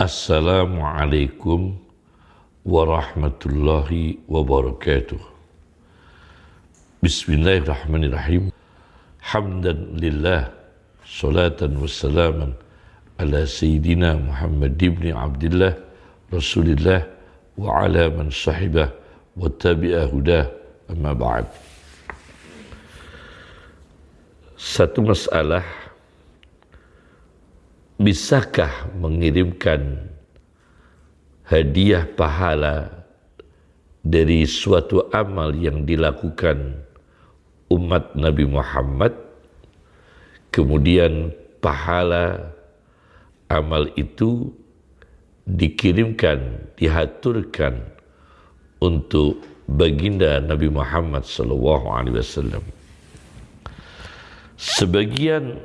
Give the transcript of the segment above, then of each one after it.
السلام عليكم ورحمة الله وبركاته. بسم الله الرحمن الرحيم. حمدا لله صلاة وسلاما على سيدنا محمد بن عبد الله رسول الله وعلى من صحبه وتابع هداه. أما بعد. satu masalah bisakah mengirimkan hadiah pahala dari suatu amal yang dilakukan umat Nabi Muhammad? Kemudian pahala amal itu dikirimkan dihaturkan untuk baginda Nabi Muhammad wasallam. Sebagian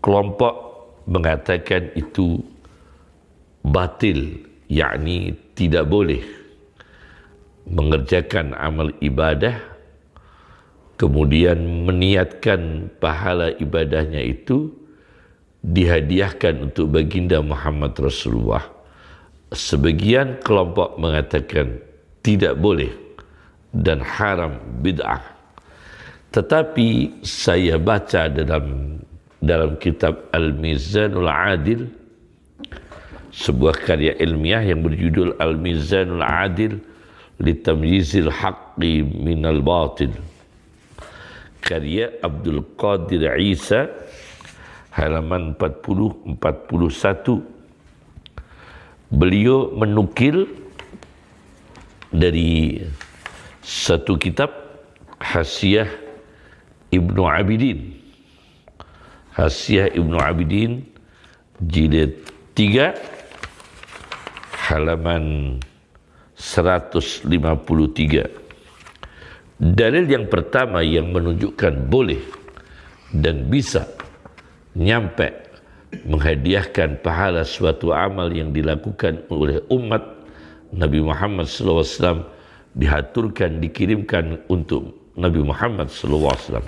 kelompok mengatakan itu batil yakni tidak boleh mengerjakan amal ibadah kemudian meniatkan pahala ibadahnya itu dihadiahkan untuk baginda Muhammad Rasulullah. Sebagian kelompok mengatakan tidak boleh dan haram bid'ah. Tetapi saya baca dalam dalam kitab Al-Mizanul Adil sebuah karya ilmiah yang berjudul Al-Mizanul Adil li tamyizil haqqi minal batil. Karya Abdul Qadir Isa halaman 40 41 beliau menukil dari satu kitab Hasiyah Ibnu Abidin Hasyiah Ibnu Abidin jilid 3 halaman 153 dalil yang pertama yang menunjukkan boleh dan bisa nyampe menghadiahkan pahala suatu amal yang dilakukan oleh umat Nabi Muhammad SAW dihaturkan dikirimkan untuk Nabi Muhammad SAW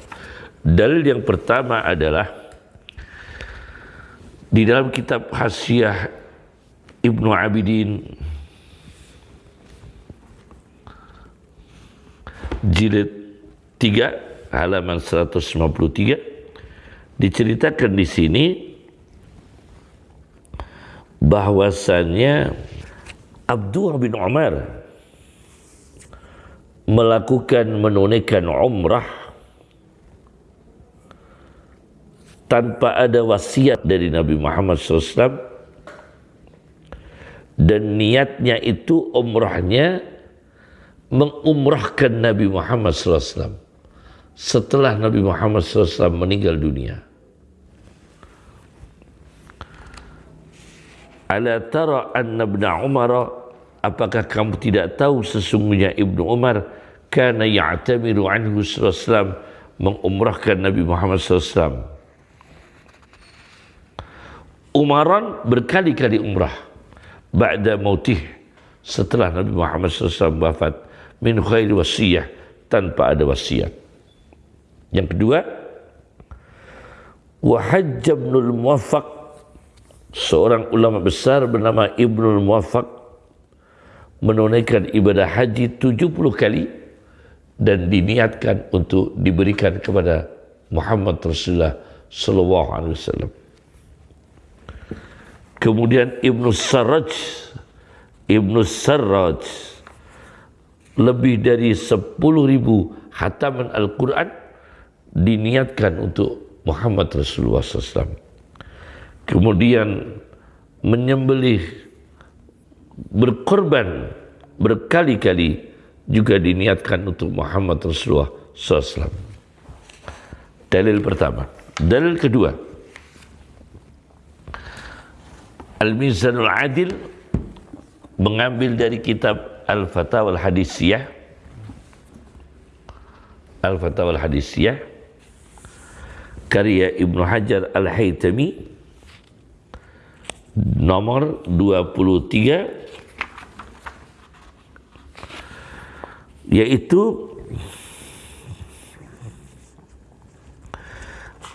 dalil yang pertama adalah di dalam kitab Hasyiah Ibnu Abidin jilid 3 halaman 153 diceritakan di sini bahwasannya Abdullah bin Umar melakukan menunaikan umrah tanpa ada wasiat dari Nabi Muhammad SAW dan niatnya itu umrahnya mengumrahkan Nabi Muhammad SAW setelah Nabi Muhammad SAW meninggal dunia. Ala tara anna ibn Umar apakah kamu tidak tahu sesungguhnya Ibnu Umar kana ya'tamiru anhu sallallahu mengumrahkan Nabi Muhammad SAW Umaran berkali-kali umrah ba'da mautih setelah Nabi Muhammad SAW wafat min khairi wasiyah tanpa ada wasiat. Yang kedua, wa hajj ibnul muwaffaq seorang ulama besar bernama Ibnul Muwaffaq menunaikan ibadah haji 70 kali dan diniatkan untuk diberikan kepada Muhammad Rasulullah sallallahu alaihi wasallam. Kemudian Ibnu Sarraj Ibnu Sarraj lebih dari 10 ribu hataman Al-Quran diniatkan untuk Muhammad Rasulullah SAW. Kemudian menyembelih berkorban berkali-kali juga diniatkan untuk Muhammad Rasulullah SAW. Dalil pertama. Dalil kedua. Al-Mizanul Adil mengambil dari kitab Al-Fatawa Al-Hadisiyah. Al-Fatawa Al-Hadisiyah. Karya Ibnu Hajar Al-Haytami. Nomor 23 yaitu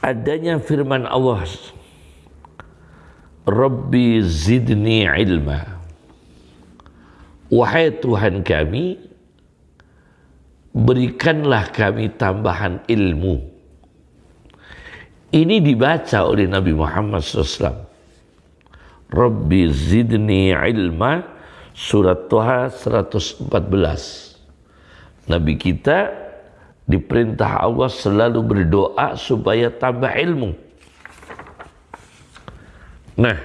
adanya firman Allah Rabbi zidni ilma. Wahai Tuhan kami, berikanlah kami tambahan ilmu. Ini dibaca oleh Nabi Muhammad SAW. Rabbi zidni ilma surat Tuhan 114. Nabi kita diperintah Allah selalu berdoa supaya tambah ilmu. Nah,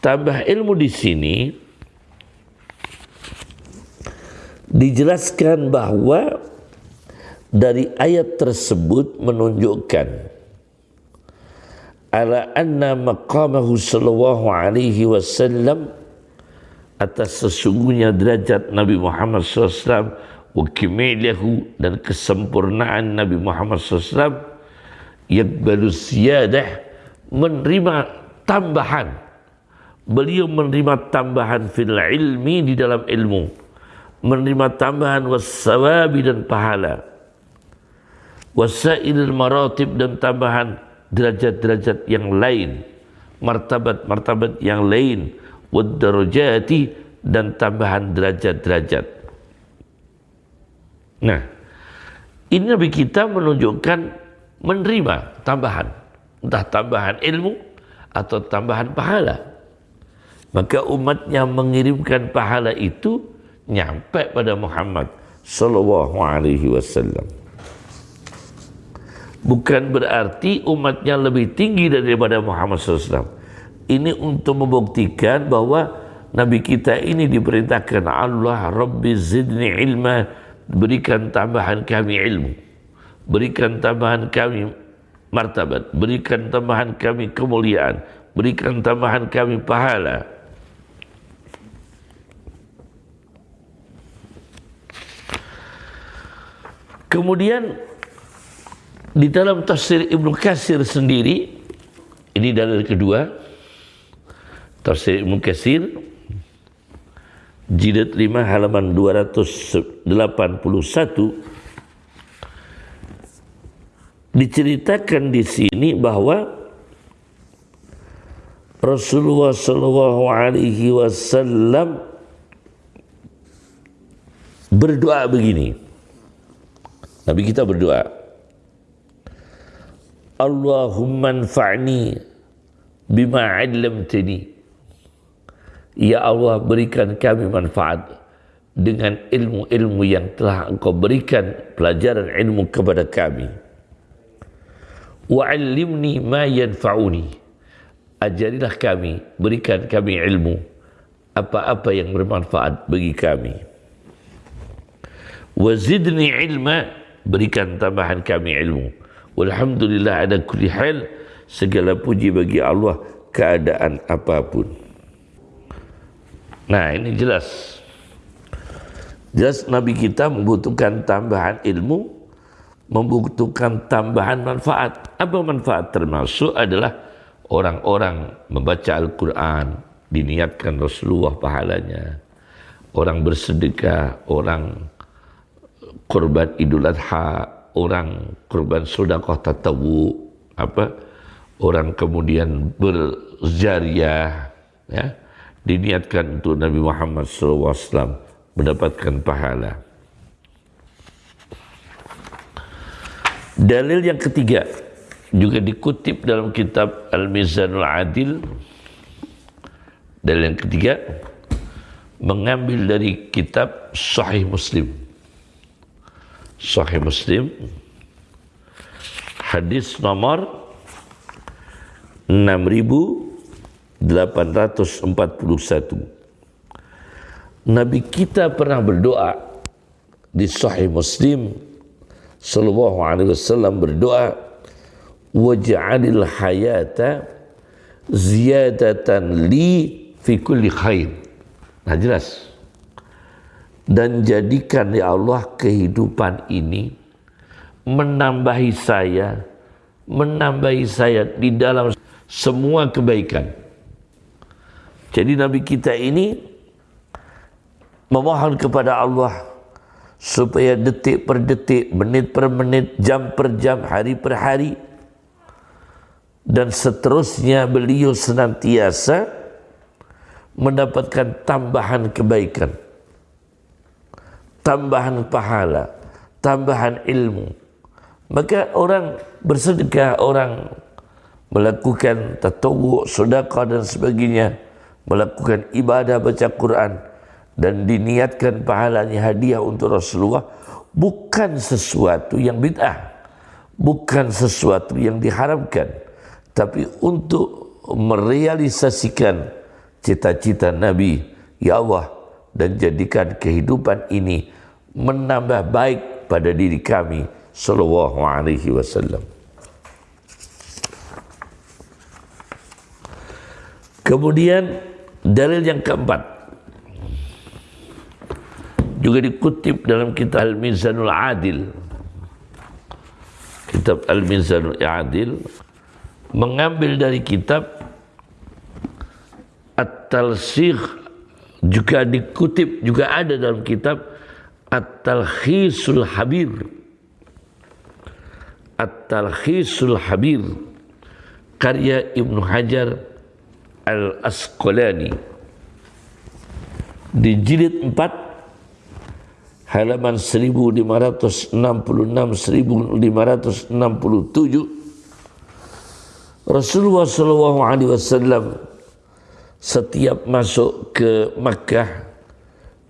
tambah ilmu di sini dijelaskan bahwa dari ayat tersebut menunjukkan ala anna maqamahu sallallahu alaihi wasallam atas sesungguhnya derajat Nabi Muhammad SAW wa kimilahu dan kesempurnaan Nabi Muhammad SAW yakbalu siyadah menerima tambahan. Beliau menerima tambahan fil ilmi di dalam ilmu. Menerima tambahan wasawabi dan pahala. Wasailil maratib dan tambahan derajat-derajat yang lain, martabat-martabat yang lain, wadarajati dan tambahan derajat-derajat. Nah, ini Nabi kita menunjukkan menerima tambahan, entah tambahan ilmu atau tambahan pahala. Maka umatnya mengirimkan pahala itu nyampe pada Muhammad sallallahu alaihi wasallam bukan berarti umatnya lebih tinggi daripada Muhammad SAW. Ini untuk membuktikan bahwa Nabi kita ini diperintahkan Allah Rabbi zidni ilma berikan tambahan kami ilmu berikan tambahan kami martabat. Berikan tambahan kami kemuliaan. Berikan tambahan kami pahala. Kemudian di dalam tafsir Ibnu Katsir sendiri, ini dalil kedua, tafsir Ibnu Katsir, jilid 5 halaman 281, diceritakan di sini bahwa Rasulullah Shallallahu Alaihi Wasallam berdoa begini. Nabi kita berdoa, Allahumma anfa'ni bima 'allamtani. Ya Allah berikan kami manfaat dengan ilmu-ilmu yang telah Engkau berikan pelajaran ilmu kepada kami. Wa 'allimni ma yanfa'uni. Ajarilah kami, berikan kami ilmu apa-apa yang bermanfaat bagi kami. Wa zidni ilma, berikan tambahan kami ilmu. Walhamdulillah ada kulli hal segala puji bagi Allah keadaan apa pun. Nah, ini jelas. Jelas Nabi kita membutuhkan tambahan ilmu, membutuhkan tambahan manfaat. Apa manfaat termasuk adalah orang-orang membaca Al-Quran, diniatkan Rasulullah pahalanya. Orang bersedekah, orang korban idul adha, orang korban sedekah tatawu apa orang kemudian berzariah ya diniatkan untuk Nabi Muhammad SAW mendapatkan pahala. Dalil yang ketiga juga dikutip dalam kitab Al-Mizanul Adil. Dalil yang ketiga mengambil dari kitab Sahih Muslim. Sahih Muslim hadis nomor 6841 Nabi kita pernah berdoa di Sahih Muslim sallallahu alaihi wasallam berdoa waj'alil hayata ziyadatan li fi kulli khair. Nah jelas dan jadikan ya Allah kehidupan ini menambahi saya menambahi saya di dalam semua kebaikan jadi Nabi kita ini memohon kepada Allah supaya detik per detik, menit per menit, jam per jam, hari per hari dan seterusnya beliau senantiasa mendapatkan tambahan kebaikan, tambahan pahala, tambahan ilmu. Maka orang bersedekah, orang melakukan tatawu, sedekah dan sebagainya, melakukan ibadah baca Quran dan diniatkan pahalanya hadiah untuk Rasulullah bukan sesuatu yang bid'ah, bukan sesuatu yang diharamkan, tapi untuk merealisasikan cita-cita Nabi, ya Allah, dan jadikan kehidupan ini menambah baik pada diri kami sallallahu alaihi wasallam. Kemudian dalil yang keempat juga dikutip dalam kitab Al-Mizanul Adil. Kitab Al-Mizanul Adil mengambil dari kitab At-Talsikh juga dikutip juga ada dalam kitab At-Talkhisul Habir. At-Talkhisul Habir karya Ibnu Hajar Al-Asqalani di jilid 4 halaman 1566 1567 Rasulullah sallallahu alaihi wasallam setiap masuk ke Makkah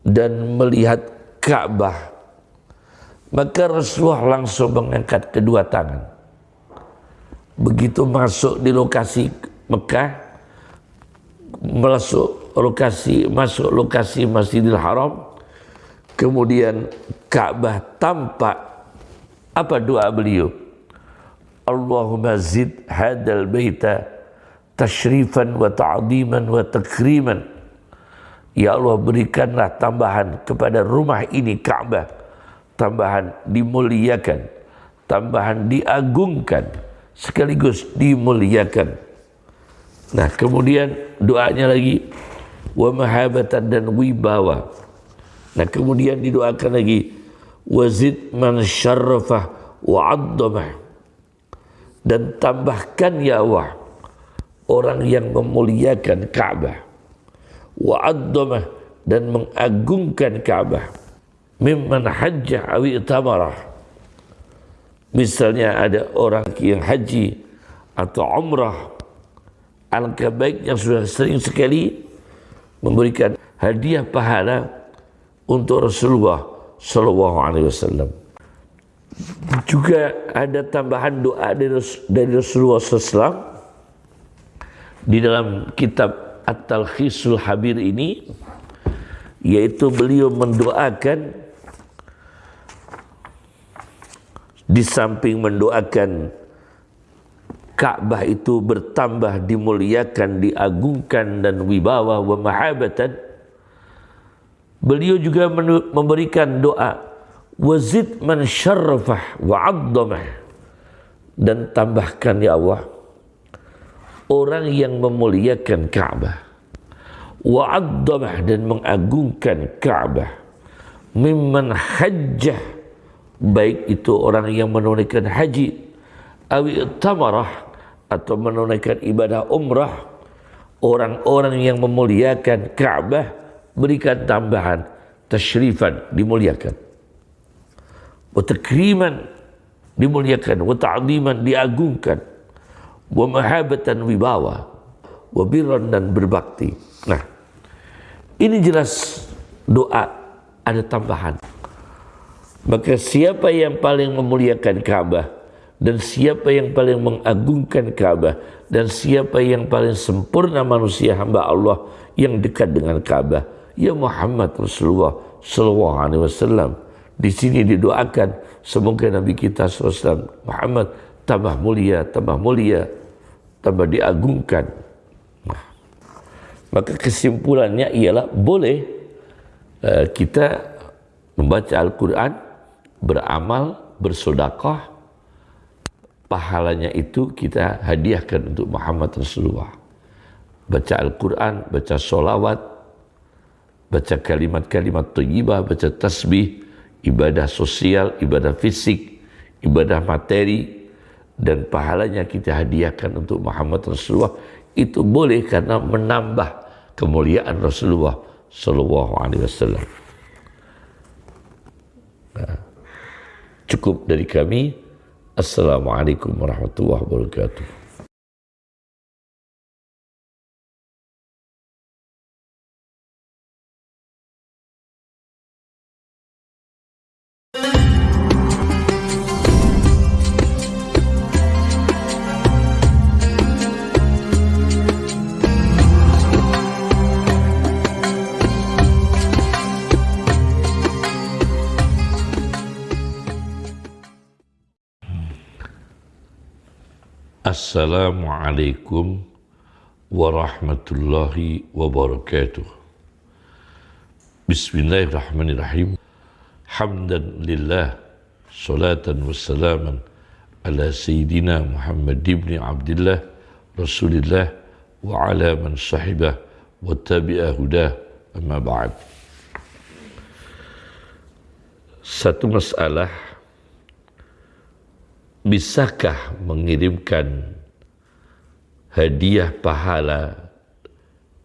dan melihat Ka'bah maka Rasulullah langsung mengangkat kedua tangan. Begitu masuk di lokasi Mekah masuk lokasi masuk lokasi Masjidil Haram kemudian Ka'bah tampak apa doa beliau Allahumma zid hadal baita tashrifan wa ta'diman wa takriman Ya Allah berikanlah tambahan kepada rumah ini Ka'bah tambahan dimuliakan tambahan diagungkan sekaligus dimuliakan Nah, kemudian doanya lagi wa mahabatan dan wibawa. Nah, kemudian didoakan lagi wazid man syarrafah wa addamah. Dan tambahkan ya Allah orang yang memuliakan Ka'bah wa addamah dan mengagungkan Ka'bah mimman hajjah awi tamarah misalnya ada orang yang haji atau umrah. Alangkah baik yang sudah sering sekali memberikan hadiah pahala untuk Rasulullah Sallallahu Alaihi Wasallam. Juga ada tambahan doa dari Rasulullah SAW di dalam kitab At-Talkhisul Habir ini yaitu beliau mendoakan di samping mendoakan Ka'bah itu bertambah dimuliakan, diagungkan dan wibawa wa mahabatan. Beliau juga memberikan doa wazid man syarrafah wa 'azzamah dan tambahkan ya Allah orang yang memuliakan Ka'bah wa 'azzamah dan mengagungkan Ka'bah mimman hajjah. Baik itu orang yang menunaikan haji awi tamarah atau menunaikan ibadah umrah. Orang-orang yang memuliakan Ka'bah berikan tambahan tasyrifan dimuliakan wa takriman dimuliakan wa ta'ziman diagungkan wa mahabatan wibawa wa birran dan berbakti nah ini jelas doa ada tambahan. Maka siapa yang paling memuliakan Ka'bah dan siapa yang paling mengagungkan Ka'bah dan siapa yang paling sempurna manusia hamba Allah yang dekat dengan Ka'bah ya Muhammad Rasulullah sallallahu alaihi wasallam di sini didoakan semoga Nabi kita SAW Muhammad tambah mulia tambah mulia tambah diagungkan nah, maka kesimpulannya ialah boleh uh, kita membaca Al-Quran beramal bersedekah pahalanya itu kita hadiahkan untuk Muhammad Rasulullah. Baca Al-Quran, baca solawat, baca kalimat-kalimat thayyibah, baca tasbih, ibadah sosial, ibadah fisik, ibadah materi, dan pahalanya kita hadiahkan untuk Muhammad Rasulullah itu boleh karena menambah kemuliaan Rasulullah Sallallahu Alaihi Wasallam. Nah, cukup dari kami. Assalamualaikum warahmatullahi wabarakatuh. Assalamualaikum warahmatullahi wabarakatuh. Bismillahirrahmanirrahim. Hamdan lillah, salatan wassalaman ala Sayyidina Muhammad ibn Abdullah, Rasulillah, wa ala man sahibah wa tabi'ah hudah, amma ba'd. Satu masalah bisakah mengirimkan hadiah pahala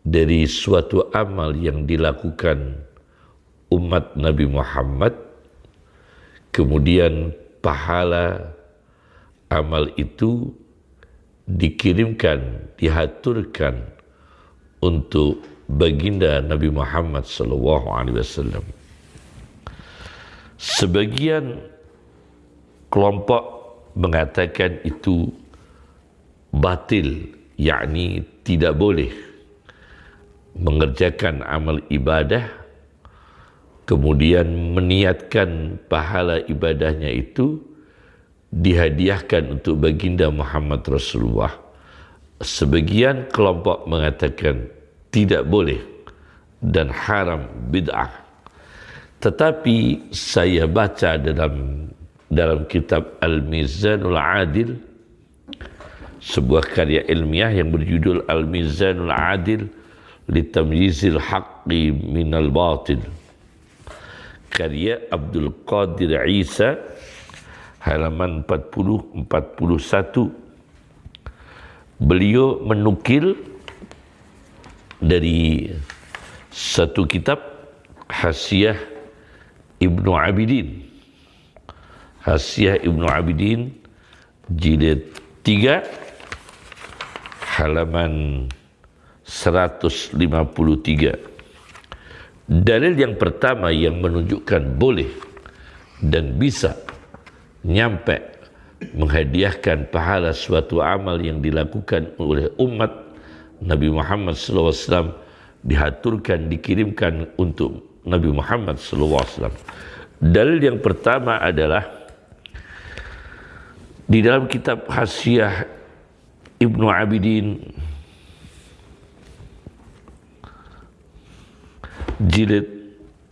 dari suatu amal yang dilakukan umat Nabi Muhammad? Kemudian pahala amal itu dikirimkan dihaturkan untuk baginda Nabi Muhammad sallallahu alaihi wasallam. Sebagian kelompok mengatakan itu batil yakni tidak boleh mengerjakan amal ibadah kemudian meniatkan pahala ibadahnya itu dihadiahkan untuk baginda Muhammad Rasulullah. Sebagian kelompok mengatakan tidak boleh dan haram bid'ah. Tetapi saya baca dalam dalam kitab Al-Mizanul Adil sebuah karya ilmiah yang berjudul Al-Mizanul Adil li tamyizil haqqi minal batil. Karya Abdul Qadir Isa halaman 40 41 beliau menukil dari satu kitab Hasiyah Ibnu Abidin Hasyiah Ibnu Abidin jilid 3 halaman 153 Dalil yang pertama yang menunjukkan boleh dan bisa nyampe menghadiahkan pahala suatu amal yang dilakukan oleh umat Nabi Muhammad SAW dihaturkan, dikirimkan untuk Nabi Muhammad SAW. Dalil yang pertama adalah di dalam kitab Hasyiah Ibnu Abidin jilid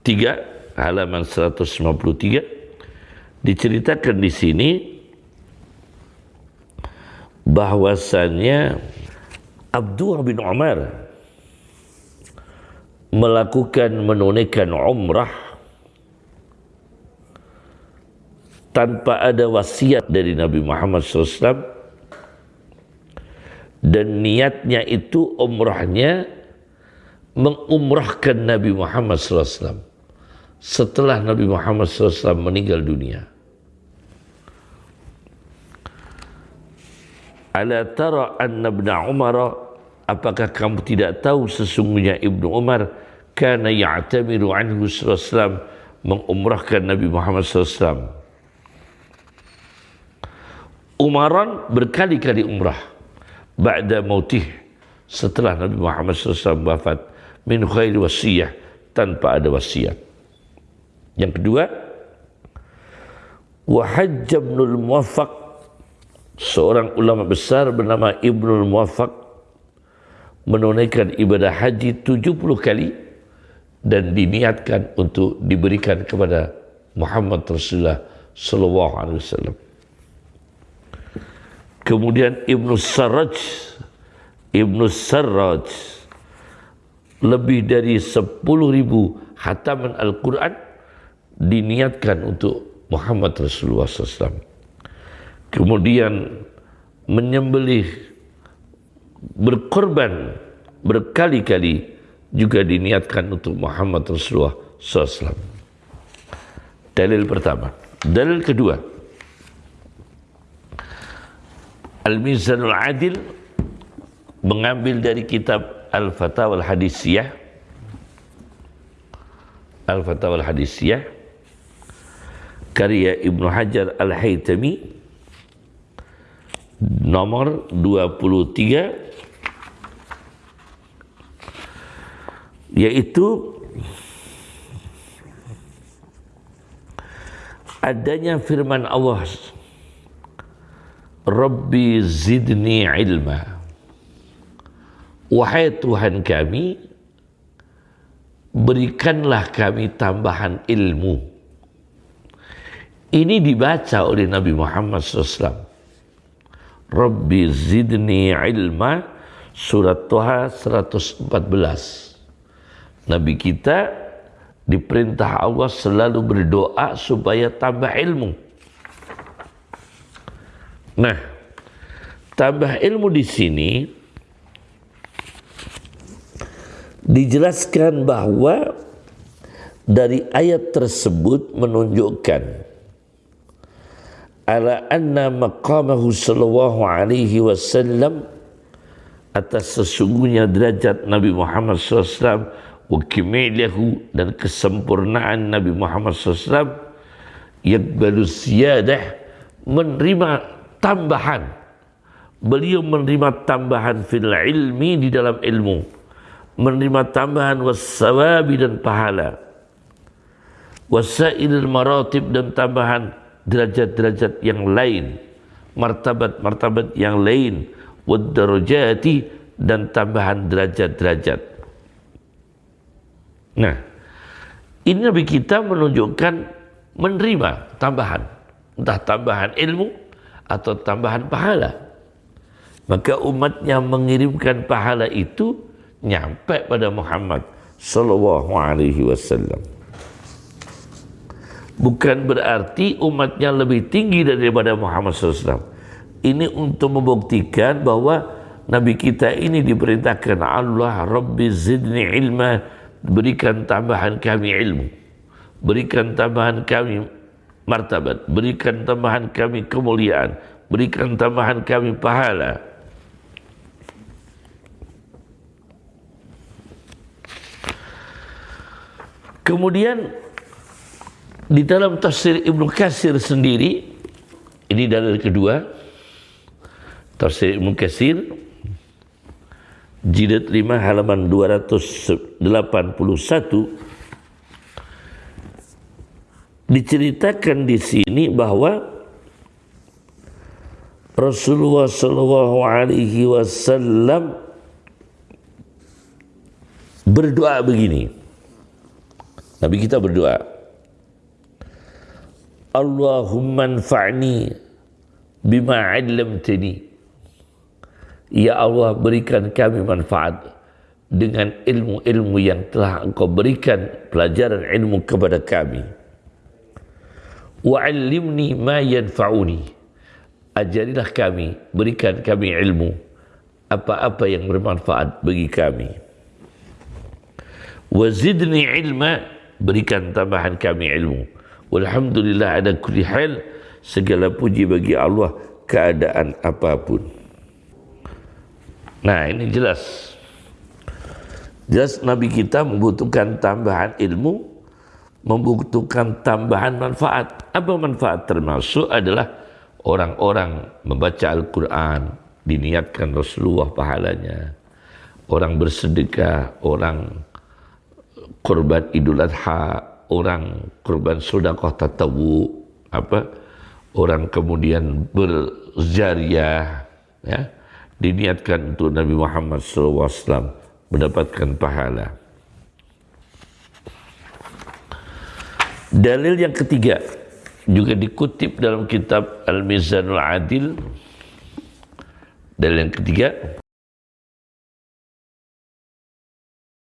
3 halaman 153 diceritakan di sini bahwasannya Abdullah bin Umar melakukan menunaikan umrah tanpa ada wasiat dari Nabi Muhammad SAW dan niatnya itu umrahnya mengumrahkan Nabi Muhammad SAW setelah Nabi Muhammad SAW meninggal dunia. Ala tara anna ibn Umar apakah kamu tidak tahu sesungguhnya Ibnu Umar kana ya'tamiru anhu sallallahu mengumrahkan Nabi Muhammad SAW Umaran berkali-kali umrah ba'da mautih setelah Nabi Muhammad SAW wafat min khairi wasiyah tanpa ada wasiat. Yang kedua, wa hajj ibnul seorang ulama besar bernama Ibnul Muwaffaq menunaikan ibadah haji 70 kali dan diniatkan untuk diberikan kepada Muhammad Rasulullah sallallahu alaihi wasallam. Kemudian Ibnu Sarraj Ibnu Sarraj lebih dari 10 ribu hataman Al-Quran diniatkan untuk Muhammad Rasulullah SAW. Kemudian menyembelih berkorban berkali-kali juga diniatkan untuk Muhammad Rasulullah SAW. Dalil pertama. Dalil kedua. Al-Mizanul Adil mengambil dari kitab Al-Fatawa Al-Hadisiyah Al-Fatawa Al-Hadisiyah karya Ibnu Hajar Al-Haytami. Nomor 23 yaitu adanya firman Allah Rabbi zidni ilma. Wahai Tuhan kami berikanlah kami tambahan ilmu. Ini dibaca oleh Nabi Muhammad SAW Rabbi zidni ilma surat Tuhan 114 Nabi kita diperintah Allah selalu berdoa supaya tambah ilmu nah tambah ilmu di sini dijelaskan bahwa dari ayat tersebut menunjukkan ala anna maqamahu sallallahu alaihi wasallam atas sesungguhnya derajat Nabi Muhammad SAW wa kimilahu dan kesempurnaan Nabi Muhammad SAW yakbalu siyadah menerima tambahan. Beliau menerima tambahan fil ilmi di dalam ilmu. Menerima tambahan wasawabi dan pahala. Wasailil maratib dan tambahan derajat-derajat yang lain, martabat-martabat yang lain, wadarajati dan tambahan derajat-derajat. Nah, ini Nabi kita menunjukkan menerima tambahan, entah tambahan ilmu atau tambahan pahala. Maka umatnya mengirimkan pahala itu nyampe pada Muhammad sallallahu alaihi wasallam bukan berarti umatnya lebih tinggi daripada Muhammad SAW. Ini untuk membuktikan bahwa Nabi kita ini diperintahkan Allah Rabbi zidni ilma berikan tambahan kami ilmu berikan tambahan kami martabat berikan tambahan kami kemuliaan berikan tambahan kami pahala. Kemudian di dalam tafsir Ibnu Katsir sendiri ini dalil kedua tafsir Ibnu Katsir jilid 5 halaman 281 diceritakan di sini bahwa Rasulullah sallallahu alaihi wasallam berdoa begini. Nabi kita berdoa, Allahumma anfa'ni bima 'allamtani. Ya Allah berikan kami manfaat dengan ilmu-ilmu yang telah Engkau berikan pelajaran ilmu kepada kami. Wa 'allimni ma yanfa'uni. Ajarilah kami, berikan kami ilmu apa-apa yang bermanfaat bagi kami. Wa zidni ilma, berikan tambahan kami ilmu. Walhamdulillah ada kulli hal segala puji bagi Allah keadaan apa pun. Nah, ini jelas. Jelas Nabi kita membutuhkan tambahan ilmu, membutuhkan tambahan manfaat. Apa manfaat termasuk adalah orang-orang membaca Al-Quran, diniatkan Rasulullah pahalanya. Orang bersedekah, orang korban idul adha, orang korban sedekah tatawu apa orang kemudian berzariah ya diniatkan untuk Nabi Muhammad SAW mendapatkan pahala. Dalil yang ketiga juga dikutip dalam kitab Al-Mizanul Adil. Dalil yang ketiga